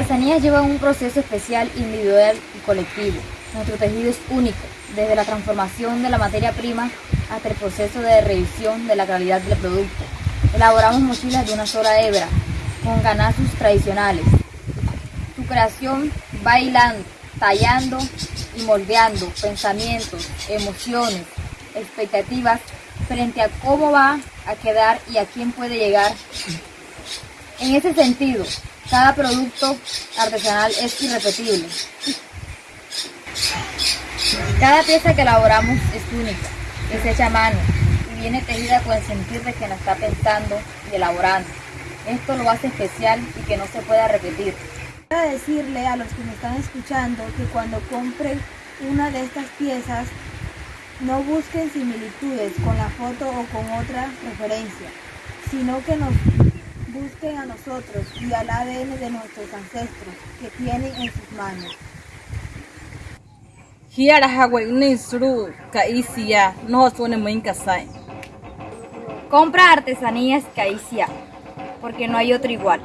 artesanías llevan un proceso especial, individual y colectivo. Nuestro tejido es único, desde la transformación de la materia prima hasta el proceso de revisión de la calidad del producto. Elaboramos mochilas de una sola hebra, con ganazos tradicionales. Su creación va hilando, tallando y moldeando pensamientos, emociones, expectativas frente a cómo va a quedar y a quién puede llegar. En ese sentido, cada producto artesanal es irrepetible. Cada pieza que elaboramos es única, es hecha a mano y viene tejida con el sentido de quien la está pensando y elaborando. Esto lo hace especial y que no se pueda repetir. Quiero decirle a los que me están escuchando que cuando compren una de estas piezas no busquen similitudes con la foto o con otra referencia, sino que nos a nosotros y al ADN de nuestros ancestros que tienen en sus manos. Hiara Kaisia no suene muy. Compra artesanías Caicia, porque no hay otro igual.